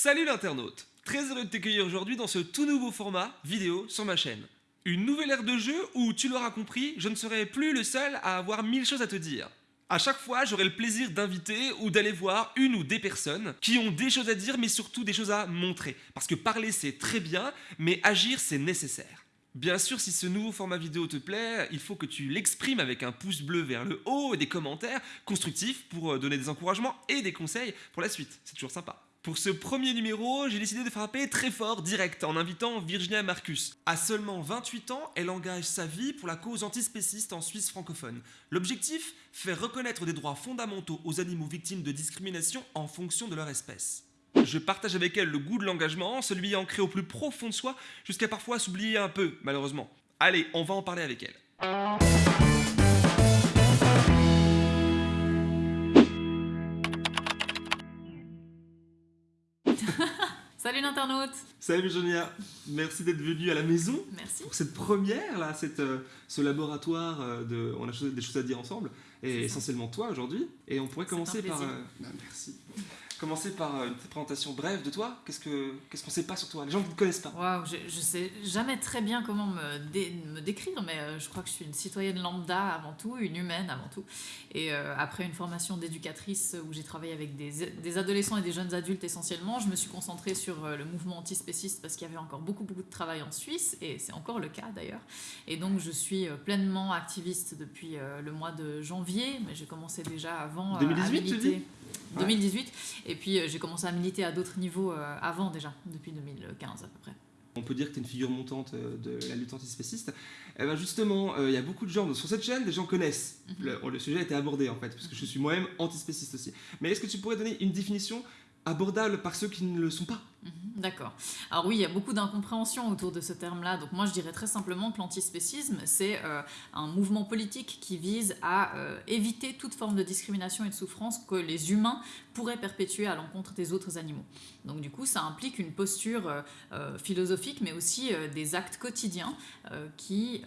Salut l'internaute Très heureux de t'accueillir aujourd'hui dans ce tout nouveau format vidéo sur ma chaîne. Une nouvelle ère de jeu où, tu l'auras compris, je ne serai plus le seul à avoir mille choses à te dire. À chaque fois, j'aurai le plaisir d'inviter ou d'aller voir une ou des personnes qui ont des choses à dire mais surtout des choses à montrer. Parce que parler c'est très bien, mais agir c'est nécessaire. Bien sûr, si ce nouveau format vidéo te plaît, il faut que tu l'exprimes avec un pouce bleu vers le haut et des commentaires constructifs pour euh, donner des encouragements et des conseils pour la suite. C'est toujours sympa. Pour ce premier numéro, j'ai décidé de frapper très fort, direct, en invitant Virginia Marcus. À seulement 28 ans, elle engage sa vie pour la cause antispéciste en Suisse francophone. L'objectif Faire reconnaître des droits fondamentaux aux animaux victimes de discrimination en fonction de leur espèce. Je partage avec elle le goût de l'engagement, celui ancré au plus profond de soi, jusqu'à parfois s'oublier un peu, malheureusement. Allez, on va en parler avec elle. Salut l'internaute Salut Virginia, merci d'être venue à la maison Merci. pour cette première, là, cette, euh, ce laboratoire euh, de... On a des choses à dire ensemble, et essentiellement toi aujourd'hui. Et on pourrait commencer par... euh, bah, merci. Commencer par euh, une petite présentation brève de toi. Qu'est-ce que qu'est-ce qu'on sait pas sur toi? Les gens qui ne te connaissent pas. Je, je sais jamais très bien comment me, dé- me décrire, mais euh, je crois que je suis une citoyenne lambda avant tout, une humaine avant tout. Et euh, après une formation d'éducatrice où j'ai travaillé avec des, des adolescents et des jeunes adultes essentiellement, je me suis concentrée sur le mouvement antispéciste parce qu'il y avait encore beaucoup, beaucoup de travail en Suisse, et c'est encore le cas d'ailleurs. Et donc je suis pleinement activiste depuis le mois de janvier, mais j'ai commencé déjà avant euh, à 2018, tu militer. dis? 2018, et puis euh, j'ai commencé à militer à d'autres niveaux euh, avant déjà, depuis 2015 à peu près. On peut dire que tu es une figure montante euh, de la lutte antispéciste. Eh ben justement, euh, il y a beaucoup de gens sur cette chaîne, des gens connaissent. Mhm. le, le sujet a été abordé en fait, parce que je suis moi-même antispéciste aussi. Mais est-ce que tu pourrais donner une définition abordable par ceux qui ne le sont pas? Mhm, D'accord. Alors oui, il y a beaucoup d'incompréhension autour de ce terme-là. Donc moi, je dirais très simplement que l'antispécisme, c'est euh, un mouvement politique qui vise à euh, éviter toute forme de discrimination et de souffrance que les humains pourraient perpétuer à l'encontre des autres animaux. Donc du coup, ça implique une posture euh, philosophique, mais aussi des actes quotidiens qui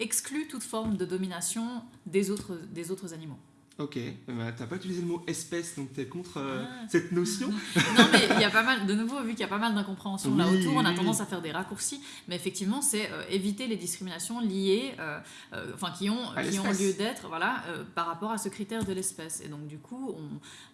excluent toute forme de domination des autres animaux. Ok, ben, t'as pas utilisé le mot espèce, donc t'es contre euh, Ah. cette notion Non, mais il y a pas mal, de nouveau, vu qu'il y a pas mal d'incompréhension là autour, on a tendance à faire des raccourcis, mais effectivement, c'est euh, éviter les discriminations liées, euh, enfin, qui ont, qui lieu d'être, voilà, par rapport à ce critère de l'espèce. Et donc, du coup,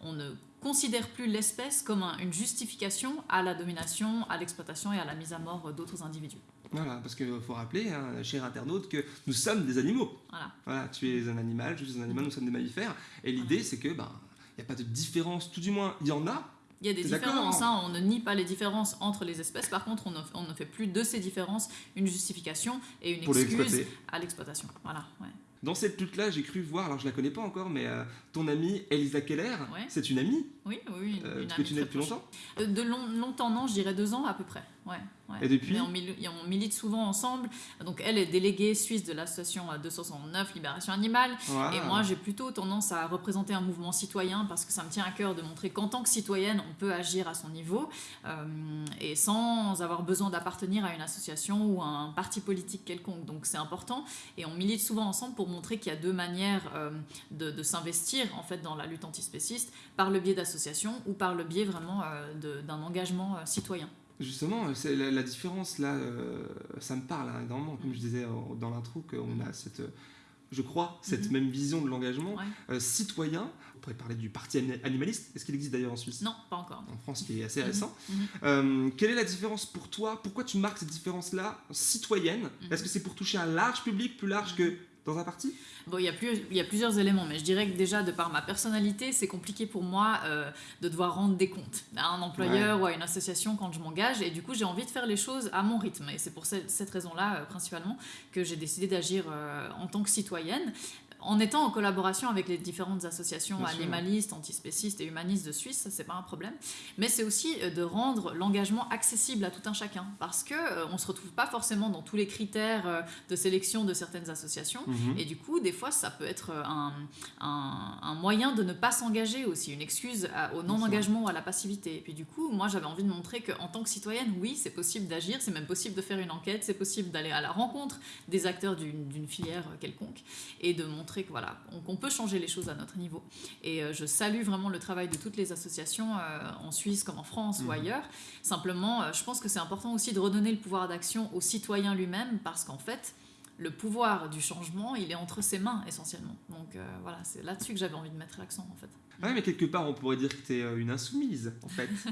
on, on ne considère plus l'espèce comme un- une justification à la domination, à l'exploitation et à la mise à mort d'autres individus. Voilà, parce qu'il faut rappeler, hein, cher internaute, que nous sommes des animaux. Voilà. Voilà, tu es un animal, je suis un animal, nous sommes des mammifères. Et l'idée, c'est que, ben, il n'y a pas de différence, tout du moins, il y en a. Il y a des différences, hein, on ne nie pas les différences entre les espèces, par contre, on ne, on ne fait plus de ces différences une justification et une Pour excuse à l'exploitation. Voilà, ouais. Dans cette lutte-là, j'ai cru voir, alors je la connais pas encore, mais euh, ton amie Elisa Keller, Ouais. c'est une amie Oui, oui, une, euh, une que amie tu très depuis longtemps. Euh, De long- longtemps, non, je dirais deux ans à peu près. Ouais, ouais. Et depuis Mais on, milite souvent ensemble. Donc elle est déléguée suisse de l'association euh, 269 Libération Animale. Et moi, j'ai plutôt tendance à représenter un mouvement citoyen parce que ça me tient à cœur de montrer qu'en tant que citoyenne, on peut agir à son niveau euh, et sans avoir besoin d'appartenir à une association ou à un parti politique quelconque. Donc c'est important et on milite souvent ensemble pour montrer qu'il y a deux manières euh, de, de s'investir en fait dans la lutte antispéciste par le biais d'associations ou par le biais vraiment euh, d'un engagement euh, citoyen. Justement, c'est la, la différence là, ça me parle hein, énormément, comme je disais dans l'intro, qu'on a cette, je crois, cette Mhm. même vision de l'engagement Ouais. euh, citoyen. On pourrait parler du parti ani- animaliste. Est-ce qu'il existe d'ailleurs en Suisse? Non, pas encore. En France, qui est assez récent. Mhm. Euh, quelle est la différence pour toi? Pourquoi tu marques cette différence-là? Citoyenne. Est-ce que c'est pour toucher un large public, plus large que dans Bon, il y, a plus, il y a plusieurs éléments, mais je dirais que déjà, de par ma personnalité, c'est compliqué pour moi euh, de devoir rendre des comptes à un employeur ou à une association quand je m'engage. Et du coup, j'ai envie de faire les choses à mon rythme. Et c'est pour cette, cette raison-là, euh, principalement, que j'ai décidé d'agir euh, en tant que citoyenne. En étant en collaboration avec les différentes associations Bien sûr. animalistes, antispécistes et humanistes de Suisse, c'est pas un problème. Mais c'est aussi euh, de rendre l'engagement accessible à tout un chacun, parce que euh, on se retrouve pas forcément dans tous les critères euh, de sélection de certaines associations. Mhm. Et du coup, des fois, ça peut être un, un- un moyen de ne pas s'engager aussi, une excuse à- au non-engagement ou à la passivité. Et puis du coup, moi, j'avais envie de montrer qu'en tant que citoyenne, oui, c'est possible d'agir, c'est même possible de faire une enquête, c'est possible d'aller à la rencontre des acteurs d'une filière quelconque et de montrer montrer que voilà, qu'on peut changer les choses à notre niveau. Et euh, je salue vraiment le travail de toutes les associations en Suisse comme en France ou Mhm. ailleurs. Simplement, je pense que c'est important aussi de redonner le pouvoir d'action au citoyen lui-même parce qu'en fait, le pouvoir du changement, il est entre ses mains essentiellement. Donc voilà, c'est là-dessus que j'avais envie de mettre l'accent en fait. Ouais, mais quelque part, on pourrait dire que tu es une insoumise, en fait.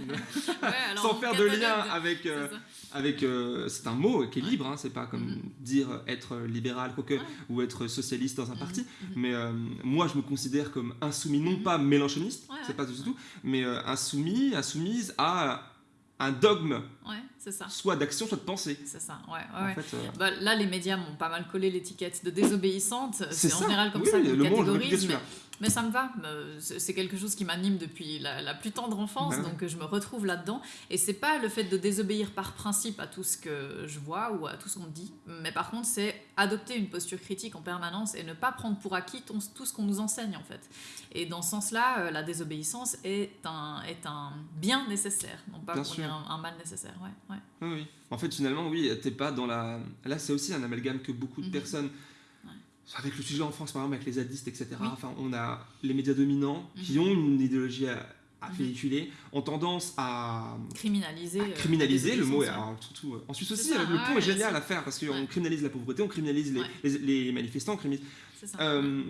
Ouais, alors, Sans faire de lien avec. euh, c'est ça. avec euh, c'est un mot qui est libre, hein, c'est pas comme Mhm. dire être libéral quoique, Ouais. ou être socialiste dans un parti. mhm. Mais euh, moi, je me considère comme insoumis, non pas mélanchoniste, Ouais, c'est pas du tout, mais euh, insoumis, insoumise à un dogme, Ouais, c'est ça. soit d'action, soit de pensée. C'est ça, ouais. ouais, En fait, euh, Bah, là, les médias m'ont pas mal collé l'étiquette de désobéissante. C'est en général comme Oui, ça oui, qu'on le catégorise. Mais, mais ça me va. Euh, C'est quelque chose qui m'anime depuis la, la plus tendre enfance, Bah donc euh, je me retrouve là-dedans. Et c'est pas le fait de désobéir par principe à tout ce que je vois ou à tout ce qu'on dit, mais par contre, c'est adopter une posture critique en permanence et ne pas prendre pour acquis ton- tout ce qu'on nous enseigne, en fait. Et dans ce sens-là, euh, la désobéissance est un, est un bien nécessaire, non pas pour dire un, un mal nécessaire. Ouais, oui. En fait, finalement, oui, t'es pas dans la. Là, c'est aussi un amalgame que beaucoup de Mhm. personnes. Avec le sujet en France, par exemple, avec les zadistes, etc. Oui. Enfin, on a les médias dominants qui Mhm. ont une idéologie à, à Mhm. véhiculer, ont tendance à, Criminaliser. à euh, criminaliser. Le mot est alors, surtout euh, en Suisse aussi. ça, le ouais, est génial à faire parce qu'on Ouais. criminalise la pauvreté, on criminalise les, Ouais. les, les manifestants, on criminalise C'est ça. euh,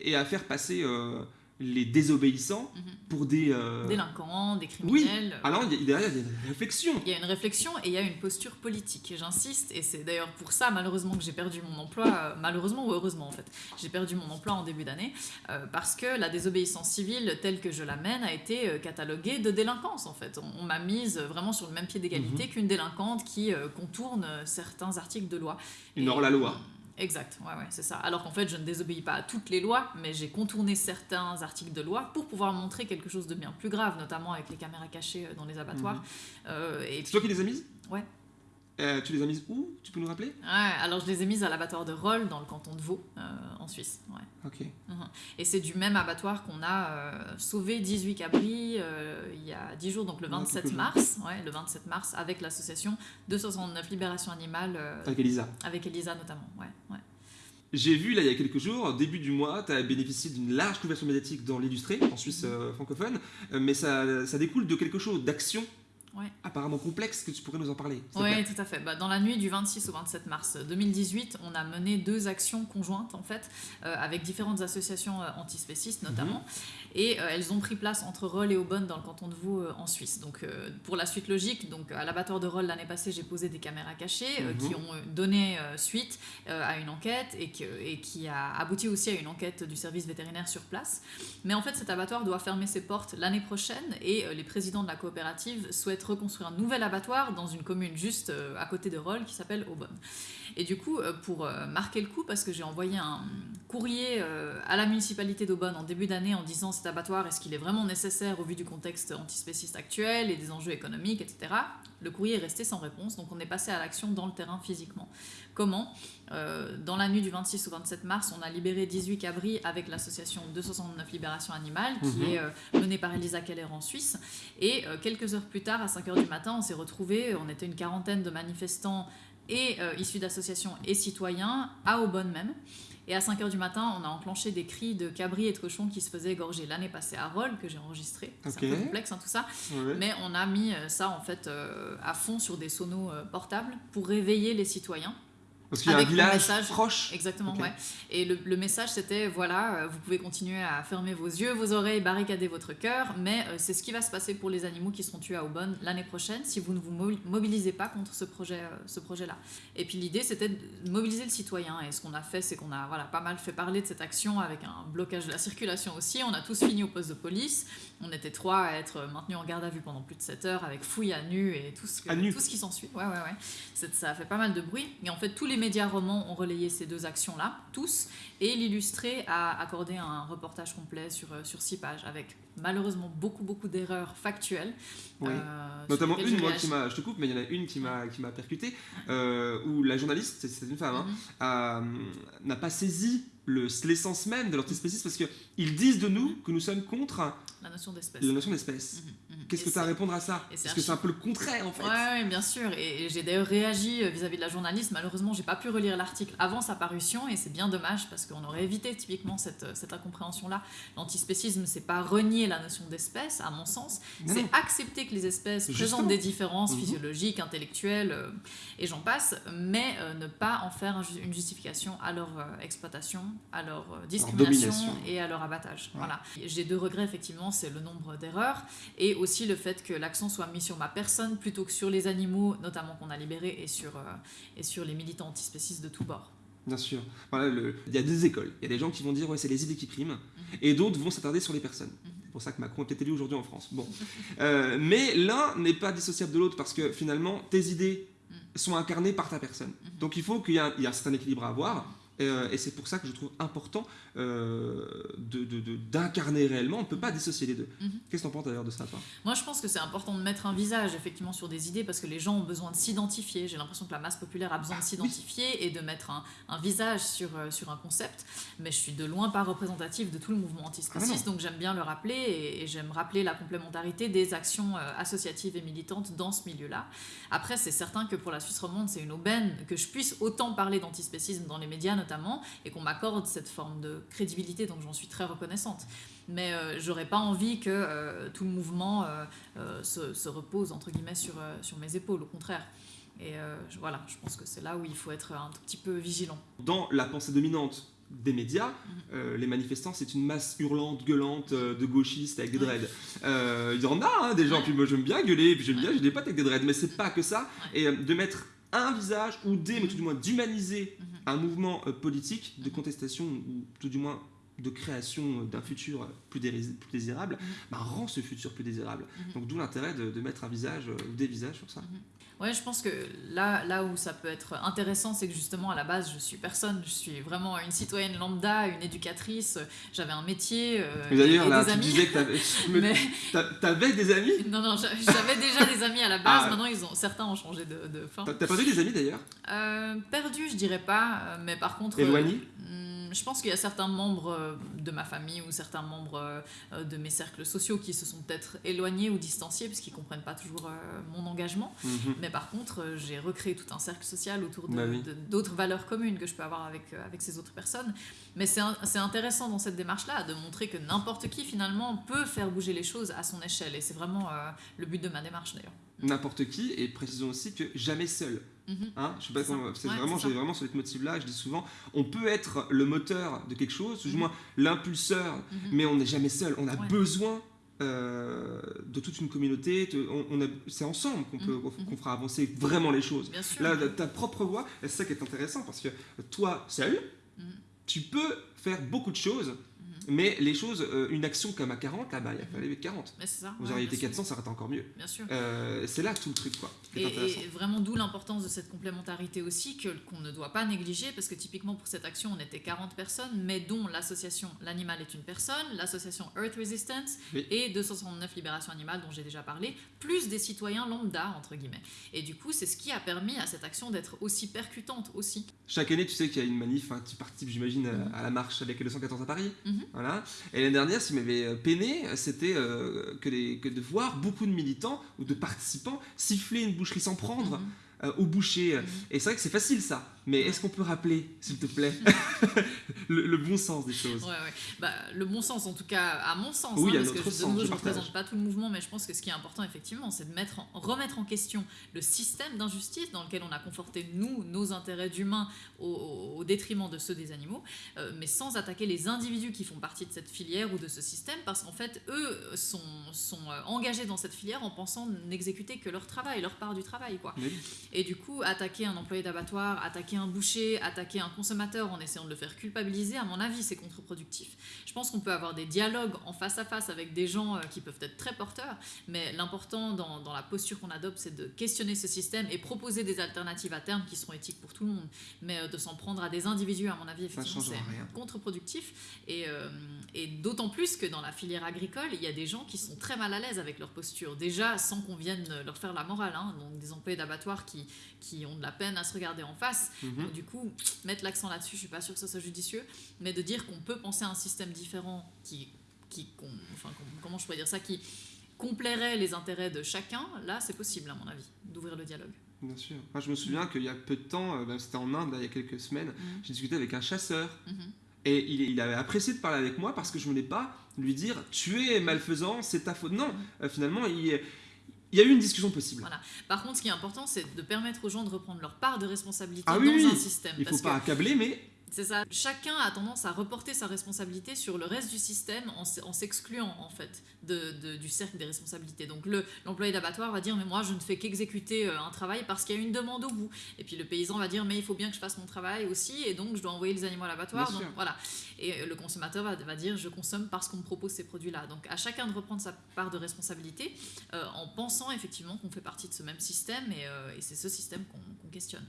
et à faire passer euh, les désobéissants Mhm. pour des. euh, Délinquants, des Oui. criminels. Alors il y a- derrière il y a des réflexions. Il y a une réflexion et il y a une posture politique. Et J'insiste, et c'est d'ailleurs pour ça malheureusement que j'ai perdu mon emploi, euh, malheureusement ou heureusement en fait, j'ai perdu mon emploi en début d'année, euh, parce que la désobéissance civile telle que je la mène a été cataloguée de délinquance en fait. On, on m'a mise vraiment sur le même pied Mhm. d'égalité qu'une délinquante qui contourne certains articles de loi. Une hors-la-loi. Exact, ouais, ouais, c'est ça. Alors qu'en fait, je ne désobéis pas à toutes les lois, mais j'ai contourné certains articles de loi pour pouvoir montrer quelque chose de bien plus grave, notamment avec les caméras cachées euh, dans les abattoirs. Mhm. Euh, et C'est toi qui les as mises? Ouais. Euh, tu les as mises où? Tu peux nous rappeler? Ouais, alors je les ai mises à l'abattoir de Roll dans le canton de Vaud, euh, en Suisse. Ouais. Ok. Et c'est du même abattoir qu'on a euh, sauvé 18 cabris il y a 10 jours, donc le Ah, 27 quelques jours. mars, ouais, le 27 mars, avec l'association 269 Libération Animale, Avec Elisa. avec Elisa notamment. Ouais, ouais. J'ai vu là il y a quelques jours, début du mois, tu as bénéficié d'une large couverture médiatique dans l'illustré, en Suisse euh, francophone, mais ça, ça découle de quelque chose, d'action Ouais. apparemment complexe, que tu pourrais nous en parler. Oui, tout à fait. Bah, dans la nuit du 26 au 27 mars 2018, on a mené deux actions conjointes, en fait, euh, avec différentes associations euh, antispécistes notamment. Et euh, elles ont pris place entre Roll et Aubonne dans le canton de Vaud euh, en Suisse. Donc, euh, pour la suite logique, donc, à l'abattoir de Roll l'année passée, j'ai posé des caméras cachées euh, Mhm. qui ont euh, donné euh, suite euh, à une enquête et, que- et qui a abouti aussi à une enquête du service vétérinaire sur place. Mais en fait, cet abattoir doit fermer ses portes l'année prochaine et euh, les présidents de la coopérative souhaitent reconstruire un nouvel abattoir dans une commune juste euh, à côté de Roll qui s'appelle Aubonne. Et du coup, euh, pour euh, marquer le coup, parce que j'ai envoyé un courrier à la municipalité d'Aubonne en début d'année en disant cet abattoir, est-ce qu'il est vraiment nécessaire au vu du contexte antispéciste actuel et des enjeux économiques, etc. Le courrier est resté sans réponse, donc on est passé à l'action dans le terrain physiquement. Comment Euh, Dans la nuit du 26 au 27 mars, on a libéré 18 cabris avec l'association 269 Libération Animale, qui Mhm. est euh, menée par Elisa Keller en Suisse. Et euh, quelques heures plus tard, à 5h du matin, on s'est retrouvés, on était une quarantaine de manifestants et issus d'associations et citoyens à Aubonne même. Et à 5h du matin, on a enclenché des cris de cabris et de cochons qui se faisaient égorger l'année passée à Roll, que j'ai enregistré. C'est un peu complexe hein, tout ça. Ouais. Mais on a mis ça en fait euh, à fond sur des sonos euh, portables pour réveiller les citoyens. Parce qu'il y a un village message- proche. Exactement, ouais. Et le, le message c'était voilà, euh, vous pouvez continuer à fermer vos yeux, vos oreilles, barricader votre cœur, mais euh, c'est ce qui va se passer pour les animaux qui seront tués à Aubonne l'année prochaine si vous ne vous mo- mobilisez pas contre ce projet, euh, ce projet-là. Et puis l'idée c'était de mobiliser le citoyen. Et ce qu'on a fait, c'est qu'on a voilà pas mal fait parler de cette action avec un blocage de la circulation aussi. On a tous fini au poste de police. On était trois à être maintenus en garde à vue pendant plus de 7 heures avec fouille à nu et tout ce, que- À nu. tout ce qui s'ensuit. Ouais, ouais, ouais. Ça a fait pas mal de bruit. Et en fait, tous les médias romans ont relayé ces deux actions-là, tous. Et l'illustré a accordé un reportage complet sur, euh, sur six pages avec malheureusement beaucoup, beaucoup d'erreurs factuelles. Oui. euh, Notamment une, moi, qui m'a, je te coupe, mais il y en a une qui m'a, qui m'a percuté, euh, où la journaliste, c'est, une femme, hein, Mhm. a- n'a pas saisi le- l'essence même de l'antispécisme parce qu'ils disent de nous que nous sommes contre La notion d'espèce. la notion d'espèce. Mhm, mhm. Qu'est-ce que tu as à répondre à ça Parce que c'est un archi- peu le contraire en fait. Ouais, bien sûr. Et, j'ai d'ailleurs réagi euh, vis-à-vis de la journaliste. Malheureusement, j'ai pas pu relire l'article avant sa parution et c'est bien dommage parce qu'on aurait évité typiquement cette, cette incompréhension-là. L'antispécisme, c'est pas renier la notion d'espèce, à mon sens. C'est accepter que les espèces Justement. présentent des différences Mhm. physiologiques, intellectuelles euh, et j'en passe, mais euh, ne pas en faire un une justification à leur euh, exploitation, à leur euh, discrimination et à leur abattage. Ouais. Voilà. J'ai deux regrets effectivement, c'est le nombre d'erreurs et aussi le fait que l'accent soit mis sur ma personne plutôt que sur les animaux, notamment qu'on a libérés, et sur, euh, et sur les militants antispécistes de tous bords. Bien sûr. Voilà, le- Il y a des écoles. Il y a des gens qui vont dire ouais, c'est les idées qui priment. Mhm. Et d'autres vont s'attarder sur les personnes. C'est pour ça que Macron est peut-être élu aujourd'hui en France. Bon. Euh, mais l'un n'est pas dissociable de l'autre parce que finalement, tes idées Mhm. sont incarnées par ta personne. Mhm. Donc il faut qu'il y ait un certain équilibre à avoir. Euh, et c'est pour ça que je trouve important euh, de- de- de- d'incarner réellement. On ne peut pas dissocier les deux. Mhm. Qu'est-ce que tu en penses d'ailleurs de ça, toi? Moi, je pense que c'est important de mettre un visage effectivement sur des idées parce que les gens ont besoin de s'identifier. J'ai l'impression que la masse populaire a besoin de s'identifier et de mettre un, un visage sur, euh, sur un concept. Mais je suis de loin pas représentative de tout le mouvement antispéciste, donc j'aime bien le rappeler et, et j'aime rappeler la complémentarité des actions associatives et militantes dans ce milieu-là. Après, c'est certain que pour la Suisse romande, c'est une aubaine que je puisse autant parler d'antispécisme dans les médias notamment et qu'on m'accorde cette forme de crédibilité, donc j'en suis très reconnaissante mais euh, j'aurais pas envie que euh, tout le mouvement euh, euh, se, se repose entre guillemets sur, sur mes épaules, au contraire. Et voilà, je pense que c'est là où il faut être un tout petit peu vigilant. Dans la pensée dominante des médias, Mhm. euh, les manifestants, c'est une masse hurlante, gueulante euh, de gauchistes avec des dreads. Euh, Il y en a, hein, des gens, puis moi j'aime bien gueuler, puis j'aime bien, j'ai des potes avec des dreads, mais c'est pas que ça. Et de mettre un visage, ou des, mais tout du moins d'humaniser Mhm. un mouvement euh, politique de contestation, ou tout du moins de création d'un futur plus, déris- plus désirable, Mhm. bah, rend ce futur plus désirable. Mhm. Donc d'où l'intérêt de, de mettre un visage, euh, ou des visages sur ça. Ouais, je pense que là, là où ça peut être intéressant, c'est que justement à la base, je suis personne, je suis vraiment une citoyenne lambda, une éducatrice, j'avais un métier euh, Et D'ailleurs, là, des tu amis. disais que t'avais- Mais t'a- t'avais des amis? Non, non, j'a- j'avais déjà des amis à la base. Ah. Maintenant, ils ont certains ont changé de, de fin. T'as perdu des amis d'ailleurs? Euh, perdu, je dirais pas, euh, mais par contre. euh, Éloignés hmm, je pense qu'il y a certains membres euh, de ma famille ou certains membres euh, de mes cercles sociaux qui se sont peut-être éloignés ou distanciés parce qu'ils comprennent pas toujours euh, mon engagement. Mhm. Mais par contre, j'ai recréé tout un cercle social autour Bah oui. d'autres valeurs communes que je peux avoir avec, avec ces autres personnes. Mais c'est intéressant dans cette démarche-là de montrer que n'importe qui finalement peut faire bouger les choses à son échelle. Et c'est vraiment euh, le but de ma démarche d'ailleurs. N'importe qui, et précisons aussi que jamais seul. Mhm. Hein, je sais pas C'est Ouais, vraiment, j'ai vraiment ce motif-là. Je dis souvent, on peut être le moteur de quelque chose, ou du Mhm. moins l'impulseur, Mhm. mais on n'est jamais seul. On a Ouais. besoin euh, de toute une communauté. de- on, on a- c'est ensemble qu'on peut, qu'on fera avancer vraiment les choses. Là, ta propre voix, c'est ça qui est intéressant parce que toi, seul, tu peux faire beaucoup de choses. Mais les choses, euh, une action comme à 40, là-bas, il a fallu être 40. Mais c'est ça. Vous ouais, auriez été sûr. 400, ça aurait été encore mieux. Bien sûr. Euh, c'est là tout le truc, quoi. Et, vraiment d'où l'importance de cette complémentarité aussi qu'on ne doit pas négliger parce que typiquement pour cette action on était 40 personnes mais dont l'association L'Animal est une personne, l'association Earth Resistance Oui. et 269 Libération Animale dont j'ai déjà parlé, plus des citoyens lambda entre guillemets. Et du coup c'est ce qui a permis à cette action d'être aussi percutante aussi. Chaque année, tu sais qu'il y a une manif, hein, tu participes, j'imagine, à- à la marche avec les 214 à Paris. Mhm. Voilà. Et l'année dernière, ce qui m'avait euh, peiné, c'était euh, que, de voir beaucoup de militants ou de participants siffler une boucherie sans prendre Mhm. euh, au boucher. Mhm. Et c'est vrai que c'est facile ça. Mais est-ce qu'on peut rappeler, s'il te plaît, le, le bon sens des choses? Ouais, ouais. Bah, le bon sens, en tout cas, à mon sens, Oui, hein, à parce que sens, nouveau, je ne représente pas tout le mouvement, mais je pense que ce qui est important, effectivement, c'est de mettre en- remettre en question le système d'injustice dans lequel on a conforté, nous, nos intérêts d'humains au, au- au détriment de ceux des animaux, euh, mais sans attaquer les individus qui font partie de cette filière ou de ce système, parce qu'en fait, eux sont, sont euh, engagés dans cette filière en pensant n'exécuter que leur travail, leur part du travail, quoi. Oui. Et du coup, attaquer un employé d'abattoir, attaquer un boucher, attaquer un consommateur en essayant de le faire culpabiliser, à mon avis, c'est contre-productif. Je pense qu'on peut avoir des dialogues en face à face avec des gens euh, qui peuvent être très porteurs, mais l'important dans, dans la posture qu'on adopte, c'est de questionner ce système et proposer des alternatives à terme qui seront éthiques pour tout le monde. Mais euh, de s'en prendre à des individus, à mon avis, effectivement, c'est contre-productif. Et, euh, et d'autant plus que dans la filière agricole, il y a des gens qui sont très mal à l'aise avec leur posture. Déjà, sans qu'on vienne leur faire la morale. hein. donc des employés d'abattoir qui, qui ont de la peine à se regarder en face. Donc, du coup, mettre l'accent là-dessus, je suis pas sûre que ça soit judicieux, mais de dire qu'on peut penser à un système différent qui, qui enfin, comment je pourrais dire ça, qui complairait les intérêts de chacun, là, c'est possible à mon avis, d'ouvrir le dialogue. Bien sûr. Moi, je me souviens qu'il y a peu de temps, euh, ben, c'était en Inde, là, il y a quelques semaines, Mhm. j'ai discuté avec un chasseur Mhm. et il, il avait apprécié de parler avec moi parce que je ne voulais pas lui dire tu es malfaisant, c'est ta faute. Non, euh, finalement, il, il y a eu une discussion possible. Voilà. Par contre, ce qui est important, c'est de permettre aux gens de reprendre leur part de responsabilité Ah dans oui, un système. Il ne faut parce pas que accabler, mais c'est ça. Chacun a tendance à reporter sa responsabilité sur le reste du système en, s'excluant en fait de, de- du cercle des responsabilités. Donc le l'employé d'abattoir va dire mais moi je ne fais qu'exécuter euh, un travail parce qu'il y a une demande au bout. Et puis le paysan va dire mais il faut bien que je fasse mon travail aussi et donc je dois envoyer les animaux à l'abattoir. Bien Donc sûr. voilà. Et euh, le consommateur va, va dire je consomme parce qu'on me propose ces produits-là. Donc à chacun de reprendre sa part de responsabilité euh, en pensant effectivement qu'on fait partie de ce même système et, euh, et c'est ce système qu'on qu'on questionne.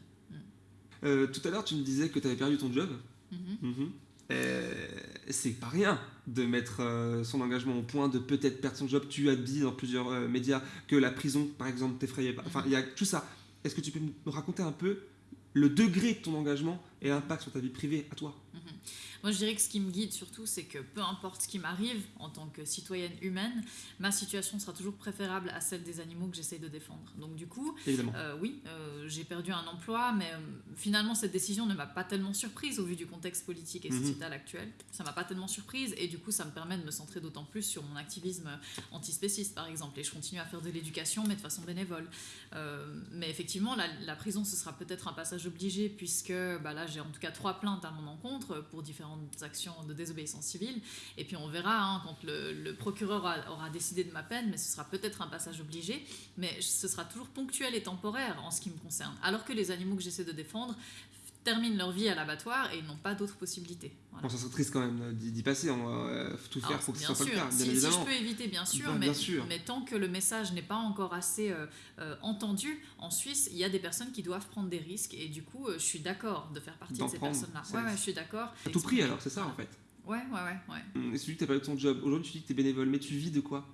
Euh, tout à l'heure, tu me disais que tu avais perdu ton job. Mhm. Mhm. Euh, c'est pas rien de mettre euh, son engagement au point de peut-être perdre son job. Tu as dit dans plusieurs médias que la prison, par exemple, t'effrayait pas. Enfin, il y a tout ça. Est-ce que tu peux me raconter un peu le degré de ton engagement et l'impact sur ta vie privée à toi Mhm. Moi, je dirais que ce qui me guide surtout, c'est que peu importe ce qui m'arrive en tant que citoyenne humaine, ma situation sera toujours préférable à celle des animaux que j'essaye de défendre. Donc, du coup, euh, oui, euh, j'ai perdu un emploi, mais euh, finalement, cette décision ne m'a pas tellement surprise au vu du contexte politique et Mhm. sociétal actuel. Ça m'a pas tellement surprise et du coup, ça me permet de me centrer d'autant plus sur mon activisme antispéciste, par exemple. Et je continue à faire de l'éducation, mais de façon bénévole. Mais effectivement, la, la prison, ce sera peut-être un passage obligé, puisque bah, là, j'ai en tout cas trois plaintes à mon encontre pour différentes actions de désobéissance civile. Et puis on verra hein, quand le, procureur aura décidé de ma peine, mais ce sera peut-être un passage obligé, mais ce sera toujours ponctuel et temporaire en ce qui me concerne. Alors que les animaux que j'essaie de défendre terminent leur vie à l'abattoir et ils n'ont pas d'autres possibilités. Voilà. Bon, ça serait triste quand même d'y passer. On va euh, tout faire Alors, pour que ce soit pas le cas, bien si, si évidemment. je peux éviter, bien sûr, mais, bien sûr. mais tant que le message n'est pas encore assez euh, euh, entendu, en Suisse, il y a des personnes qui doivent prendre des risques et du coup, euh, je suis d'accord de faire partie de ces personnes-là. Ouais, ouais, je suis d'accord. À tout prix alors, c'est ça en fait. Ouais, ouais, ouais. ouais. Hum, Et celui que tu pas eu ton job. Aujourd'hui, tu dis que tu es bénévole, mais tu vis de quoi?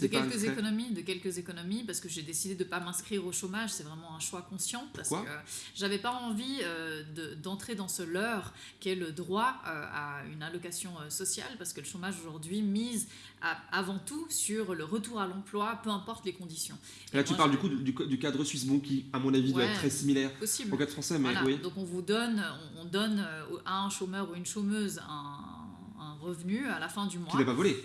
De quelques économies, de quelques économies, parce que j'ai décidé de ne pas m'inscrire au chômage, c'est vraiment un choix conscient, parce Pourquoi que j'avais pas envie euh, de- d'entrer dans ce leurre qu'est le droit euh, à une allocation euh, sociale, parce que le chômage aujourd'hui mise à- avant tout sur le retour à l'emploi, peu importe les conditions. Et Là, tu parles je- du coup du, cadre suisse, bon, qui, à mon avis, doit Ouais. être très similaire Possible. au cadre français, mais Voilà. oui. Donc on vous donne, on, on donne à un chômeur ou une chômeuse un, un revenu à la fin du mois. Qui n'a pas volé.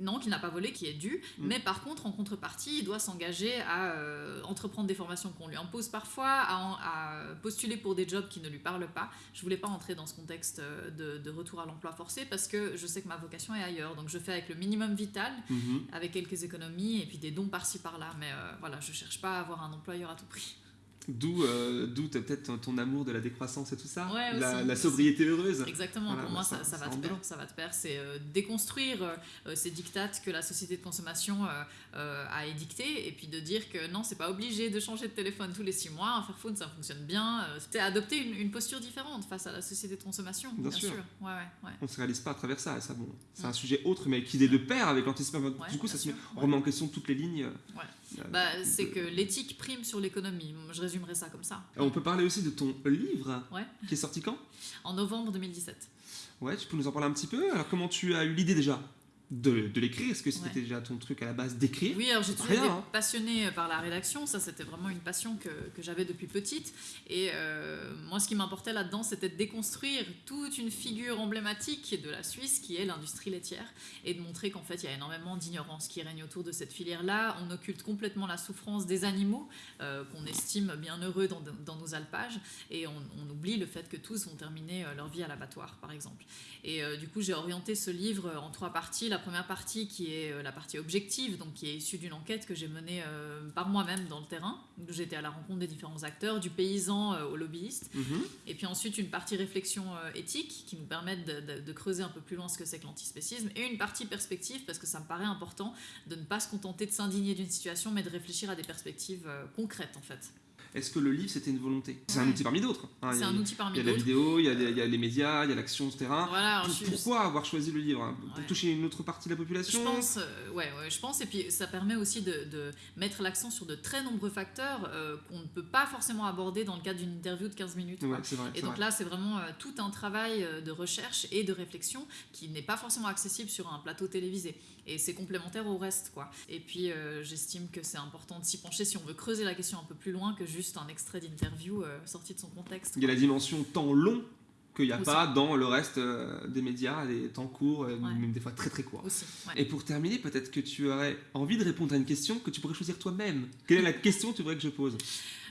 Non, qui n'a pas volé, qui est dû. Mm. Mais par contre, en contrepartie, il doit s'engager à euh, entreprendre des formations qu'on lui impose parfois, à, postuler pour des jobs qui ne lui parlent pas. Je voulais pas entrer dans ce contexte euh, de, de retour à l'emploi forcé parce que je sais que ma vocation est ailleurs. Donc je fais avec le minimum vital, Mhm. avec quelques économies et puis des dons par-ci par-là. Mais euh, voilà, je cherche pas à avoir un employeur à tout prix. D'où euh, peut-être ton, amour de la décroissance et tout ça. Ouais, la, aussi, la aussi. sobriété heureuse. Exactement, Voilà, pour bah, moi ça- ça, va rentre pair, ça va pair, c'est euh, déconstruire euh, ces dictates que la société de consommation euh, a édictés et puis de dire que non, c'est pas obligé de changer de téléphone tous les six mois, un Fairphone ça fonctionne bien, c'est adopter une, une posture différente face à la société de consommation, Bien bien, sûr. sûr. Ouais, ouais. On ne se réalise pas à travers ça. Et ça bon, c'est un sujet autre, mais qui est de pair avec l'anticipation. Ouais, du coup, ça se met, on remet en question toutes les lignes. Euh, Bah, c'est que l'éthique prime sur l'économie, je résumerai ça comme ça. On peut parler aussi de ton livre Ouais. qui est sorti quand? En novembre 2017. Ouais, tu peux nous en parler un petit peu? Alors, comment tu as eu l'idée déjà? De, de l'écrire Est-ce que c'était Ouais. déjà ton truc à la base d'écrire Oui, alors j'ai toujours été hein. passionnée par la rédaction, ça c'était vraiment une passion que, que j'avais depuis petite. Et euh, moi ce qui m'importait là-dedans c'était de déconstruire toute une figure emblématique de la Suisse qui est l'industrie laitière et de montrer qu'en fait il y a énormément d'ignorance qui règne autour de cette filière-là. On occulte complètement la souffrance des animaux euh, qu'on estime bien heureux dans, dans nos alpages et on, on oublie le fait que tous vont terminer euh, leur vie à l'abattoir par exemple. Et euh, du coup, j'ai orienté ce livre en trois parties. La première partie qui est euh, la partie objective, donc qui est issue d'une enquête que j'ai menée euh, par moi-même dans le terrain, où j'étais à la rencontre des différents acteurs, du paysan euh, au lobbyiste. Mhm. Et puis ensuite, une partie réflexion euh, éthique qui nous permettent de, de- de creuser un peu plus loin ce que c'est que l'antispécisme. Et une partie perspective, parce que ça me paraît important de ne pas se contenter de s'indigner d'une situation, mais de réfléchir à des perspectives concrètes en fait. Est-ce que le livre c'était une volonté? C'est un outil parmi d'autres. hein. Il C'est y a- un outil Il parmi y a la d'autres. vidéo, il y a, des- il y a les médias, il y a l'action, etc. Voilà, Pour- je Pourquoi avoir choisi le livre hein? Pour Ouais. toucher une autre partie de la Je population pense, euh, ouais, ouais, je pense, et puis ça permet aussi de, de mettre l'accent sur de très nombreux facteurs euh, qu'on ne peut pas forcément aborder dans le cadre d'une interview de 15 minutes. quoi. Ouais, c'est vrai. Et donc vrai. là, c'est vraiment euh, tout un travail de recherche et de réflexion qui n'est pas forcément accessible sur un plateau télévisé. Et c'est complémentaire au reste, quoi. Et puis, j'estime que c'est important de s'y pencher si on veut creuser la question un peu plus loin que juste un extrait d'interview euh, sorti de son contexte. Il y a la dimension temps long qu'il n'y a Aussi. pas dans le reste euh, des médias, des temps courts, euh, Ouais. même des fois très très courts. Aussi, ouais. Et pour terminer, peut-être que tu aurais envie de répondre à une question que tu pourrais choisir toi-même. Quelle est la question que tu voudrais que je pose?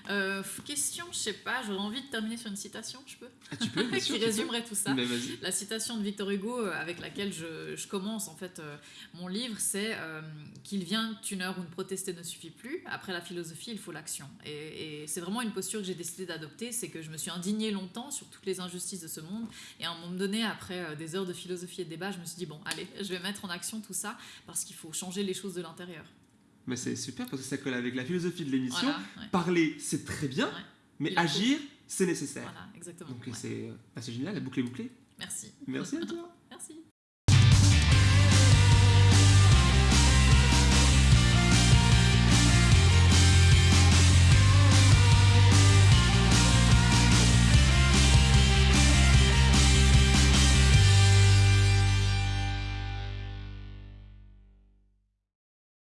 Euh, question, je sais pas, j'aurais envie de terminer sur une citation, je peux ah, Tu peux, bien sûr. Qui résumerait tout ça. La citation de Victor Hugo euh, avec laquelle je, je commence en fait euh, mon livre, c'est qu'il vient une heure où ne protester ne suffit plus. Après la philosophie, il faut l'action. Et, et c'est vraiment une posture que j'ai décidé d'adopter, c'est que je me suis indignée longtemps sur toutes les injustices de ce monde. Et à un moment donné, après des heures de philosophie et de débat, je me suis dit bon, allez, je vais mettre en action tout ça parce qu'il faut changer les choses de l'intérieur. Mais c'est super parce que ça colle avec la philosophie de l'émission. Voilà, ouais, Parler, c'est très bien, Ouais. mais agir, c'est nécessaire. voilà, exactement. Donc ouais. c'est euh, bah, c'est génial, la boucle est bouclée. Merci. Merci à toi.